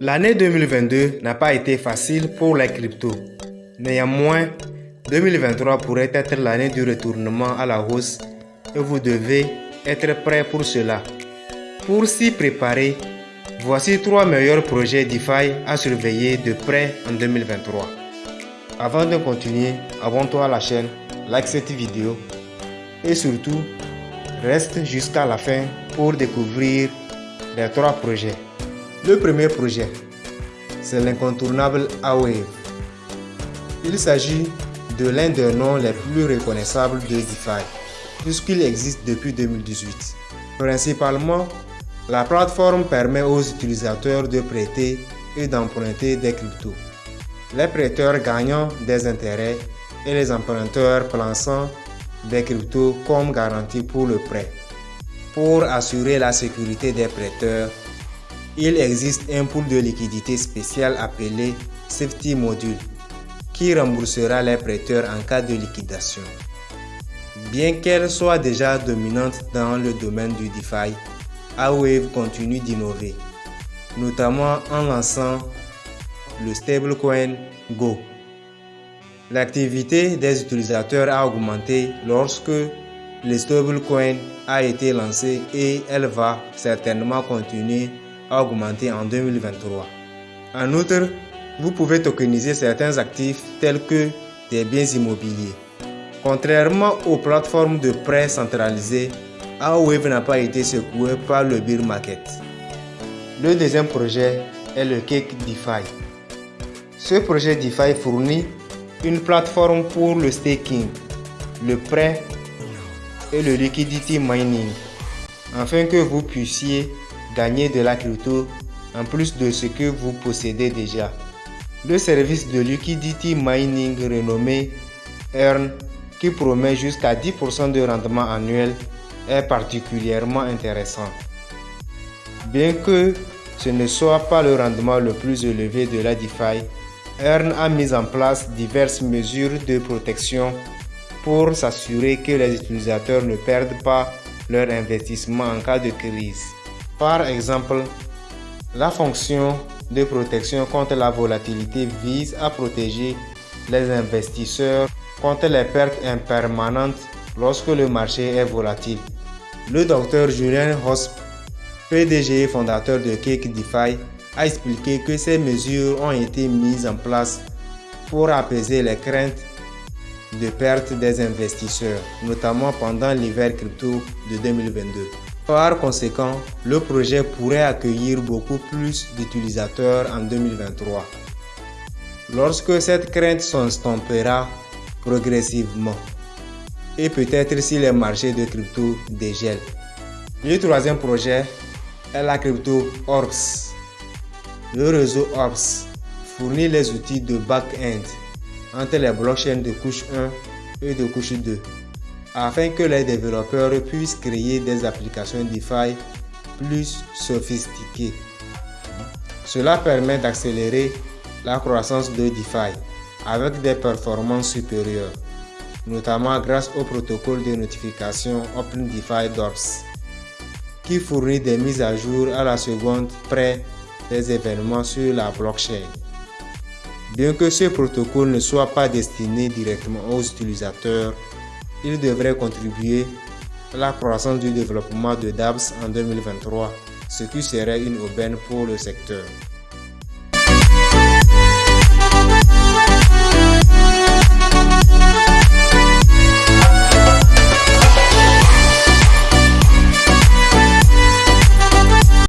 L'année 2022 n'a pas été facile pour les cryptos. Néanmoins, 2023 pourrait être l'année du retournement à la hausse et vous devez être prêt pour cela. Pour s'y préparer, voici trois meilleurs projets DeFi à surveiller de près en 2023. Avant de continuer, abonne-toi à la chaîne, like cette vidéo et surtout, reste jusqu'à la fin pour découvrir les trois projets. Le premier projet, c'est l'incontournable Awave. Il s'agit de l'un des noms les plus reconnaissables de DeFi, puisqu'il existe depuis 2018. Principalement, la plateforme permet aux utilisateurs de prêter et d'emprunter des cryptos. Les prêteurs gagnant des intérêts et les emprunteurs plaçant des cryptos comme garantie pour le prêt. Pour assurer la sécurité des prêteurs, il existe un pool de liquidité spécial appelé Safety Module qui remboursera les prêteurs en cas de liquidation. Bien qu'elle soit déjà dominante dans le domaine du DeFi, Awave continue d'innover, notamment en lançant le stablecoin Go. L'activité des utilisateurs a augmenté lorsque le stablecoin a été lancé et elle va certainement continuer augmenter en 2023. En outre, vous pouvez tokeniser certains actifs tels que des biens immobiliers. Contrairement aux plateformes de prêt centralisées, AOWAVE n'a pas été secoué par le bear market. Le deuxième projet est le Cake DeFi. Ce projet DeFi fournit une plateforme pour le staking, le prêt et le liquidity mining afin que vous puissiez gagner de la crypto en plus de ce que vous possédez déjà. Le service de liquidity mining renommé Earn qui promet jusqu'à 10% de rendement annuel est particulièrement intéressant. Bien que ce ne soit pas le rendement le plus élevé de la DeFi, Earn a mis en place diverses mesures de protection pour s'assurer que les utilisateurs ne perdent pas leur investissement en cas de crise. Par exemple, la fonction de protection contre la volatilité vise à protéger les investisseurs contre les pertes impermanentes lorsque le marché est volatile. Le docteur Julien Hosp, PDG et fondateur de Cake DeFi, a expliqué que ces mesures ont été mises en place pour apaiser les craintes de perte des investisseurs, notamment pendant l'hiver crypto de 2022. Par conséquent, le projet pourrait accueillir beaucoup plus d'utilisateurs en 2023. Lorsque cette crainte s'estompera progressivement, et peut-être si les marchés de crypto dégèlent. Le troisième projet est la crypto Orbs. Le réseau Orbs fournit les outils de back-end entre les blockchains de couche 1 et de couche 2 afin que les développeurs puissent créer des applications DeFi plus sophistiquées. Cela permet d'accélérer la croissance de DeFi avec des performances supérieures, notamment grâce au protocole de notification OpenDeFi DORS, qui fournit des mises à jour à la seconde près des événements sur la blockchain. Bien que ce protocole ne soit pas destiné directement aux utilisateurs, il devrait contribuer à la croissance du développement de DApps en 2023, ce qui serait une aubaine pour le secteur.